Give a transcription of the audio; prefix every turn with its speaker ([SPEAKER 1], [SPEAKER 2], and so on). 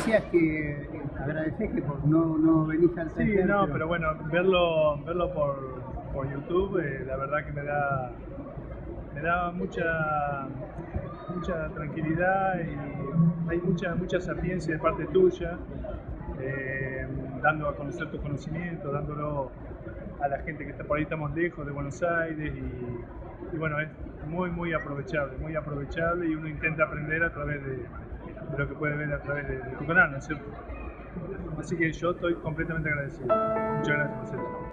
[SPEAKER 1] decías que eh, agradeces que por no, no venís al
[SPEAKER 2] Sí, no, pero bueno, verlo, verlo por, por YouTube, eh, la verdad que me da, me da mucha, mucha tranquilidad y hay mucha, mucha sapiencia de parte tuya, eh, dando a conocer tu conocimiento, dándolo a la gente que está por ahí, estamos lejos de Buenos Aires y, y bueno, es muy, muy aprovechable, muy aprovechable y uno intenta aprender a través de, de lo que puede ver a través de, tu canal, ¿no es cierto? Así que yo estoy completamente agradecido. Muchas gracias, Marcelo.